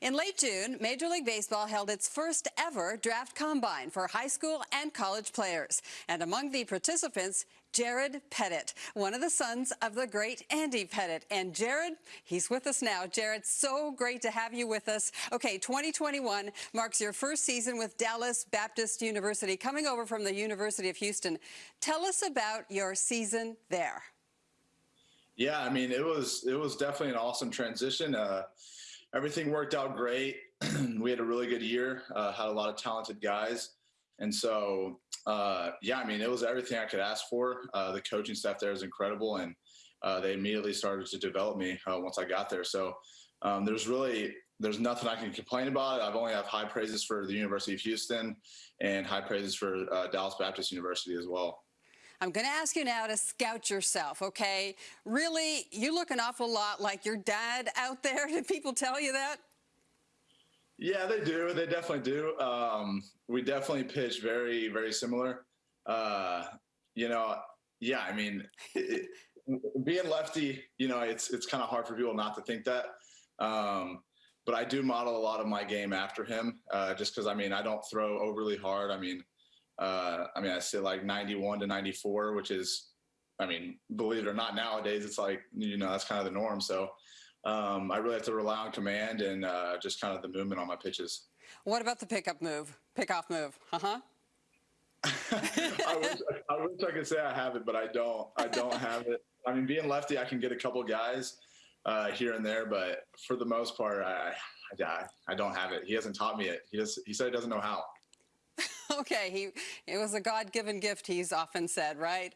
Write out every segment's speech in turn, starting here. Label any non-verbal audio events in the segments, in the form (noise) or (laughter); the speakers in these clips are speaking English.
In late June, Major League Baseball held its first ever draft combine for high school and college players. And among the participants, Jared Pettitte, one of the sons of the great Andy Pettitte. And Jared, he's with us now. Jared, so great to have you with us. Okay, 2021 marks your first season with Dallas Baptist University, coming over from the University of Houston. Tell us about your season there. Yeah, I mean, it was it was definitely an awesome transition. Uh, everything worked out great. (clears throat) we had a really good year. Uh, had a lot of talented guys, and so uh, yeah, I mean, it was everything I could ask for. Uh, the coaching staff there is incredible, and uh, they immediately started to develop me uh, once I got there. So um, there's really there's nothing I can complain about. I've only have high praises for the University of Houston and high praises for uh, Dallas Baptist University as well. I'm going to ask you now to scout yourself, okay? Really, you look an awful lot like your dad out there. (laughs) Did people tell you that? Yeah, they do. They definitely do. Um, we definitely pitch very, very similar. Uh, you know, yeah, I mean, it, being lefty, you know, it's it's kind of hard for people not to think that. Um, but I do model a lot of my game after him, uh, just because I mean, I don't throw overly hard. I mean, uh, I mean, I say like 91 to 94, which is, I mean, believe it or not, nowadays it's like you know that's kind of the norm. So um, I really have to rely on command and uh, just kind of the movement on my pitches. What about the pickup move, pickoff move? Uh huh. (laughs) I, wish, I wish I could say I have it, but I don't. I don't (laughs) have it. I mean, being lefty, I can get a couple guys uh, here and there, but for the most part, I, I, I don't have it. He hasn't taught me it. He just he said he doesn't know how. (laughs) okay, he it was a God-given gift. He's often said, right?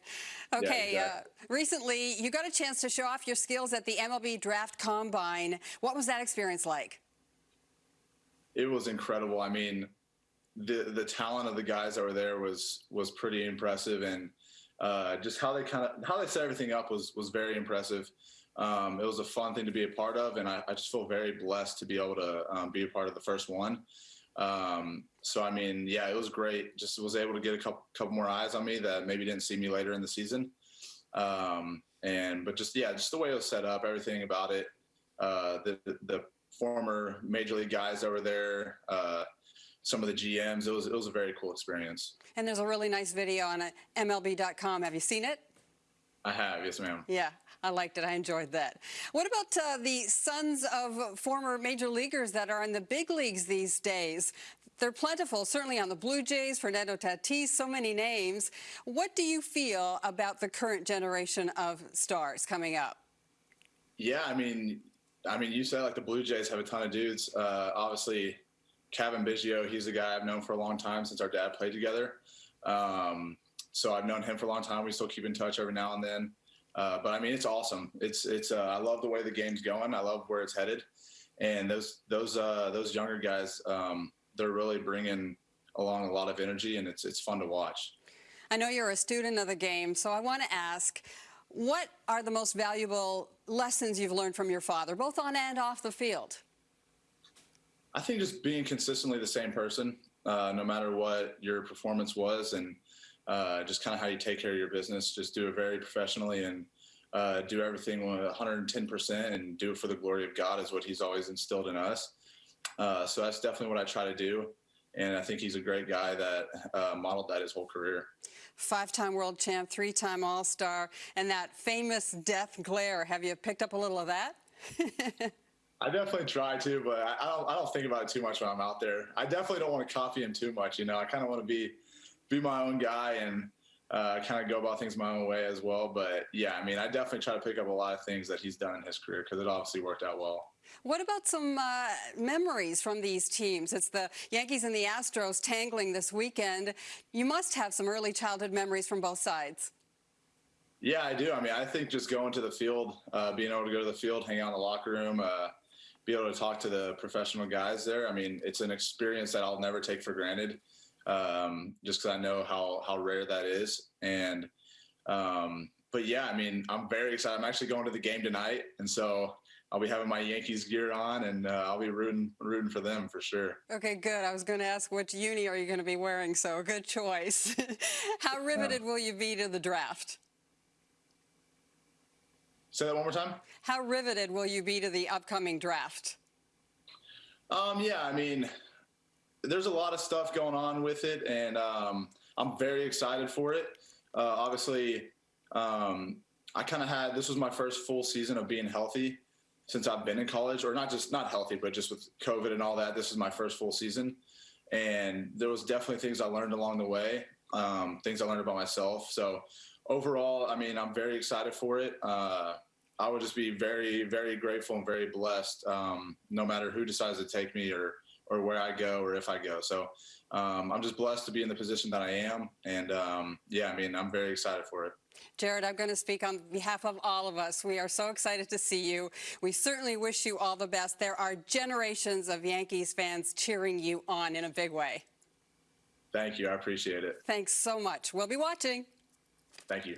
Okay. Yeah, exactly. uh, recently, you got a chance to show off your skills at the MLB Draft Combine. What was that experience like? It was incredible. I mean, the the talent of the guys that were there was was pretty impressive, and uh, just how they kind of how they set everything up was was very impressive. Um, it was a fun thing to be a part of, and I, I just feel very blessed to be able to um, be a part of the first one. Um, so I mean, yeah, it was great. Just was able to get a couple couple more eyes on me that maybe didn't see me later in the season. Um, and but just yeah, just the way it was set up, everything about it. Uh, the, the, the former major league guys over there, uh, some of the GMs. It was it was a very cool experience. And there's a really nice video on MLB.com. Have you seen it? I have, yes, ma'am. Yeah, I liked it. I enjoyed that. What about uh, the sons of former major leaguers that are in the big leagues these days? They're plentiful, certainly on the Blue Jays, Fernando Tatis, so many names. What do you feel about the current generation of stars coming up? Yeah, I mean, I mean, you said like the Blue Jays have a ton of dudes. Uh, obviously, Cavan Biggio, he's a guy I've known for a long time since our dad played together. Um, so I've known him for a long time. We still keep in touch every now and then. Uh, but I mean, it's awesome. It's it's. Uh, I love the way the game's going. I love where it's headed, and those those uh, those younger guys. Um, they're really bringing along a lot of energy, and it's it's fun to watch. I know you're a student of the game, so I want to ask, what are the most valuable lessons you've learned from your father, both on and off the field? I think just being consistently the same person, uh, no matter what your performance was, and uh, just kind of how you take care of your business. Just do it very professionally and uh, do everything 110% and do it for the glory of God is what He's always instilled in us. Uh, so that's definitely what I try to do. And I think he's a great guy that uh, modeled that his whole career. Five-time world champ, three-time All-Star, and that famous death glare. Have you picked up a little of that? (laughs) I definitely try to, but I don't. I don't think about it too much when I'm out there. I definitely don't want to copy him too much. You know, I kind of want to be be my own guy and uh, kind of go about things my own way as well. But yeah, I mean, I definitely try to pick up a lot of things that he's done in his career because it obviously worked out well. What about some uh, memories from these teams? It's the Yankees and the Astros tangling this weekend. You must have some early childhood memories from both sides. Yeah, I do. I mean, I think just going to the field, uh, being able to go to the field, hang out in the locker room, uh, be able to talk to the professional guys there. I mean, it's an experience that I'll never take for granted um, just because I know how how rare that is. And um, but yeah, I mean, I'm very excited. I'm actually going to the game tonight, and so I'll be having my Yankees gear on, and uh, I'll be rooting rooting for them for sure. Okay, good. I was going to ask which uni are you going to be wearing, so good choice. (laughs) how riveted will you be to the draft? Say that one more time. How riveted will you be to the upcoming draft? Um, yeah, I mean, there's a lot of stuff going on with it, and um, I'm very excited for it. Uh, obviously, um, I kind of had this was my first full season of being healthy since I've been in college, or not just not healthy, but just with COVID and all that. This is my first full season, and there was definitely things I learned along the way, um, things I learned about myself. So overall, I mean, I'm very excited for it. Uh, I would just be very, very grateful and very blessed, um, no matter who decides to take me or or where I go or if I go. So um, I'm just blessed to be in the position that I am, and um, yeah, I mean, I'm very excited for it. Jared, I'm going to speak on behalf of all of us. We are so excited to see you. We certainly wish you all the best. There are generations of Yankees fans cheering you on in a big way. Thank you. I appreciate it. Thanks so much. We'll be watching. Thank you.